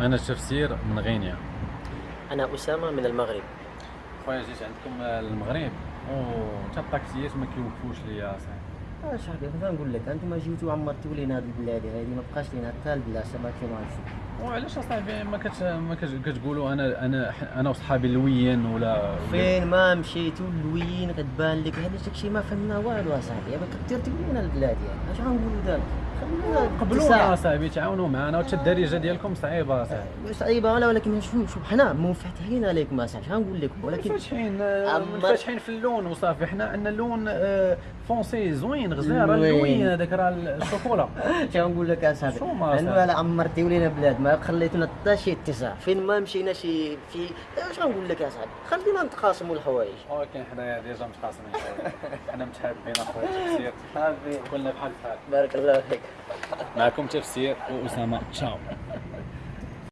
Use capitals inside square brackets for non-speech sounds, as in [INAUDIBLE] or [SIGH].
أنا تفسير من غينيا. أنا أسامة من المغرب. خويا جيت عندكم المغرب؟ وتا الطاكسيات ما كيوقفوش ليا صاحبي آه صاحبي نقول لك أنتم جيتوا عمرتوا لينا هذه البلاد هذه ما بقاش لينا حتى البلاصة ما كاين غنشوف وعلاش أصاحبي؟ ما كت ما كت- كتقولوا أنا أنا أنا وصحابي اللويين ولا فين ما مشيتوا اللوين غتبان لك. هذا داكشي ما فهمنا والو أصاحبي ما كثير تقولوا البلاد يعني. أش غنقولوا دابا قبلونا. اصاحبي تعاونوا معنا وتا الدارجه ديالكم صعيبة اصاحبي صعيبة ولا ولكن شوف شوف حنا منفتحين عليكم اصاحبي اش غنقول لكم؟ ولكن فاتحين أما- فاتحين في اللون وصافي. حنا عندنا اللون آه، فونسي زوين زوين. اللوين هذاك راه الشوكولا اش [LAUGHS] غنقول لك اصاحبي أنا؟ لا عمرتيو لينا بلاد ما خليتونا حتى شي اتساع. فين ما مشينا شي في اش غنقول لك اصاحبي خلينا نتقاسموا الحوايج. ولكن حنايا ديجا متقاسمين شوية حنا متحابين أخويا صافي [LAUGHS] كلنا بحال بحال. بارك الله فيك. معكم تفسير واسامه تشاو